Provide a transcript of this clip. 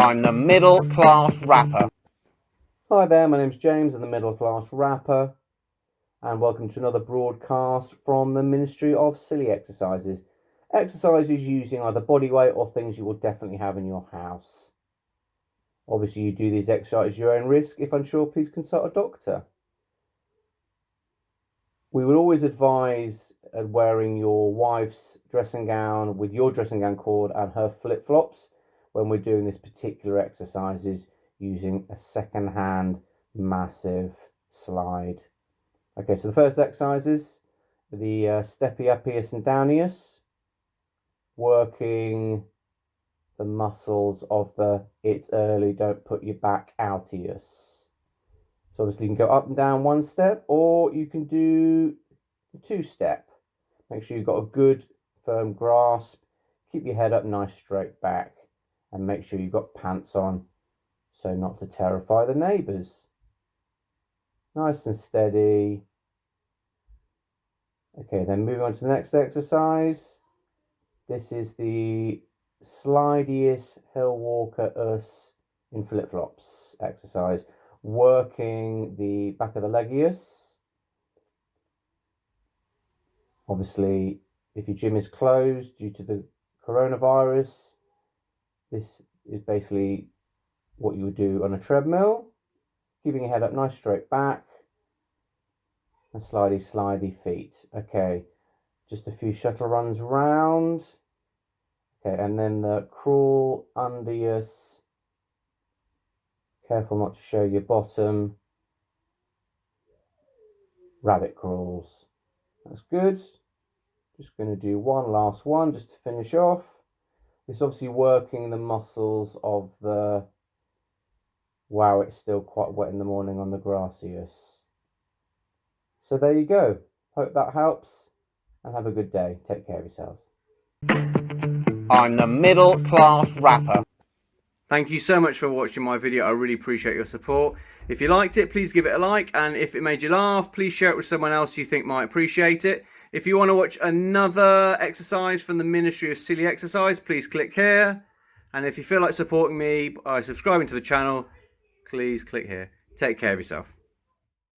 I'm the middle class rapper. Hi there, my name's James, I'm the middle class rapper, and welcome to another broadcast from the Ministry of Silly Exercises. Exercises using either body weight or things you will definitely have in your house. Obviously, you do these exercises at your own risk. If unsure, please consult a doctor. We would always advise wearing your wife's dressing gown with your dressing gown cord and her flip flops when we're doing this particular exercises using a second hand massive slide. Okay, so the first exercises, the uh, steppius and downius, working the muscles of the it's early, don't put your back outius. So obviously you can go up and down one step or you can do two step. Make sure you've got a good firm grasp. Keep your head up nice straight back and make sure you've got pants on so not to terrify the neighbours. Nice and steady. Okay, then moving on to the next exercise. This is the slidius hill walker us in flip-flops exercise. Working the back of the legius. Obviously, if your gym is closed due to the coronavirus, this is basically what you would do on a treadmill. Keeping your head up nice straight back. And slidey, slidey feet. Okay, just a few shuttle runs round. Okay, and then the crawl undius. Careful not to show your bottom. Rabbit crawls. That's good. Just going to do one last one just to finish off. It's obviously working the muscles of the, wow, it's still quite wet in the morning on the gracius. So there you go. Hope that helps and have a good day. Take care of yourselves. I'm the middle class rapper. Thank you so much for watching my video. I really appreciate your support. If you liked it, please give it a like. And if it made you laugh, please share it with someone else you think might appreciate it. If you want to watch another exercise from the Ministry of Silly Exercise, please click here. And if you feel like supporting me by subscribing to the channel, please click here. Take care of yourself.